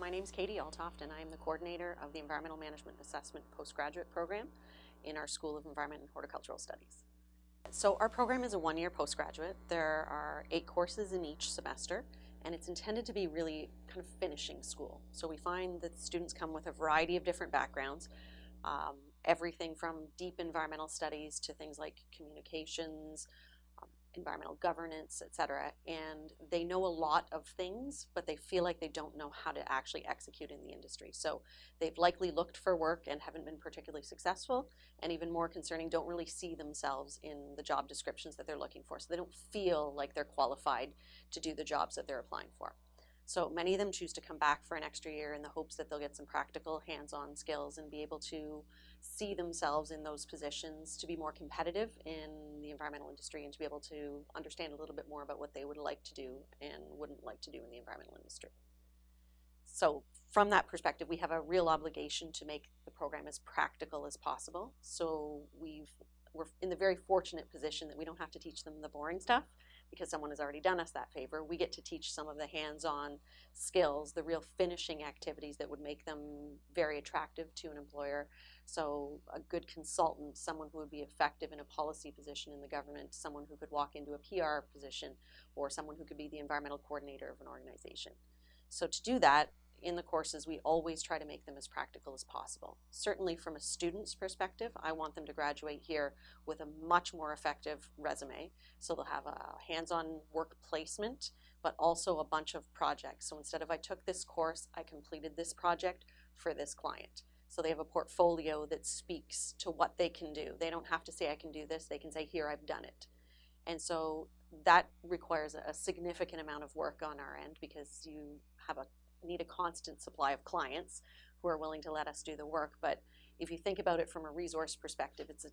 My name is Katie Altoft and I am the coordinator of the Environmental Management Assessment Postgraduate Program in our School of Environment and Horticultural Studies. So our program is a one-year postgraduate. There are eight courses in each semester and it's intended to be really kind of finishing school. So we find that students come with a variety of different backgrounds, um, everything from deep environmental studies to things like communications, environmental governance, etc. And they know a lot of things, but they feel like they don't know how to actually execute in the industry. So they've likely looked for work and haven't been particularly successful. And even more concerning, don't really see themselves in the job descriptions that they're looking for. So they don't feel like they're qualified to do the jobs that they're applying for. So many of them choose to come back for an extra year in the hopes that they'll get some practical hands-on skills and be able to see themselves in those positions to be more competitive in the environmental industry and to be able to understand a little bit more about what they would like to do and wouldn't like to do in the environmental industry. So from that perspective, we have a real obligation to make the program as practical as possible. So we've, we're in the very fortunate position that we don't have to teach them the boring stuff because someone has already done us that favor, we get to teach some of the hands-on skills, the real finishing activities that would make them very attractive to an employer. So a good consultant, someone who would be effective in a policy position in the government, someone who could walk into a PR position, or someone who could be the environmental coordinator of an organization. So to do that, in the courses, we always try to make them as practical as possible. Certainly from a student's perspective, I want them to graduate here with a much more effective resume. So they'll have a hands-on work placement, but also a bunch of projects. So instead of I took this course, I completed this project for this client. So they have a portfolio that speaks to what they can do. They don't have to say, I can do this. They can say, here, I've done it. And so that requires a significant amount of work on our end because you have a need a constant supply of clients who are willing to let us do the work. But if you think about it from a resource perspective, it's an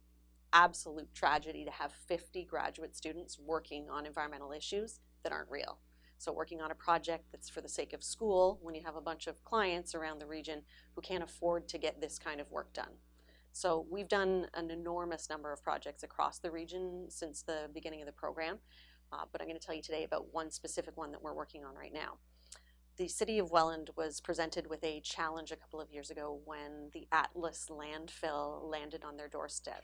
absolute tragedy to have 50 graduate students working on environmental issues that aren't real. So working on a project that's for the sake of school when you have a bunch of clients around the region who can't afford to get this kind of work done. So we've done an enormous number of projects across the region since the beginning of the program, uh, but I'm going to tell you today about one specific one that we're working on right now the city of Welland was presented with a challenge a couple of years ago when the Atlas landfill landed on their doorstep.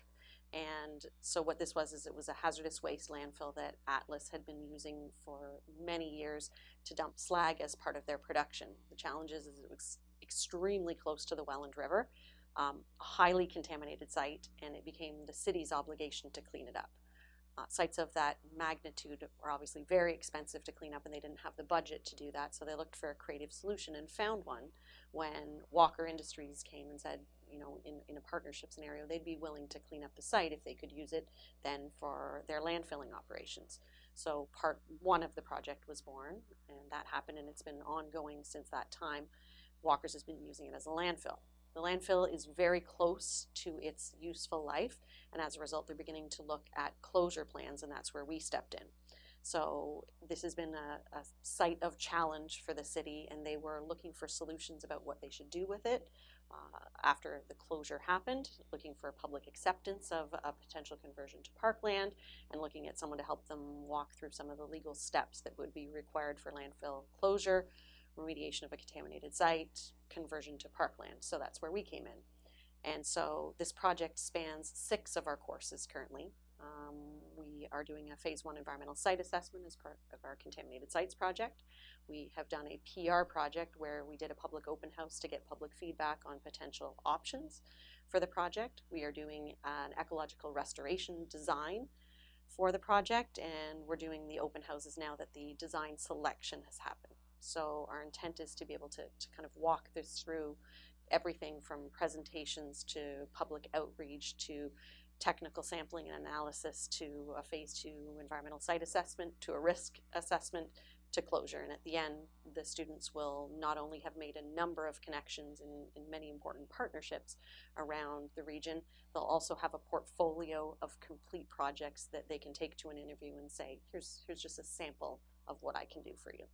And so what this was is it was a hazardous waste landfill that Atlas had been using for many years to dump slag as part of their production. The challenge is, it was extremely close to the Welland River, um, a highly contaminated site, and it became the city's obligation to clean it up. Uh, sites of that magnitude were obviously very expensive to clean up and they didn't have the budget to do that. So they looked for a creative solution and found one when Walker Industries came and said, you know, in, in a partnership scenario, they'd be willing to clean up the site if they could use it then for their landfilling operations. So part one of the project was born and that happened and it's been ongoing since that time. Walker's has been using it as a landfill. The landfill is very close to its useful life, and as a result, they're beginning to look at closure plans, and that's where we stepped in. So this has been a, a, site of challenge for the city, and they were looking for solutions about what they should do with it uh, after the closure happened, looking for public acceptance of a potential conversion to parkland, and looking at someone to help them walk through some of the legal steps that would be required for landfill closure, remediation of a contaminated site, conversion to parkland. So that's where we came in. And so this project spans six of our courses currently. Um, we are doing a phase one environmental site assessment as part of our contaminated sites project. We have done a PR project where we did a public open house to get public feedback on potential options for the project. We are doing an ecological restoration design for the project and we're doing the open houses now that the design selection has happened. So our intent is to be able to, to kind of walk this through everything from presentations to public outreach to technical sampling and analysis to a phase two environmental site assessment to a risk assessment to closure. And at the end, the students will not only have made a number of connections in, in many important partnerships around the region, they'll also have a portfolio of complete projects that they can take to an interview and say, here's, here's just a sample of what I can do for you.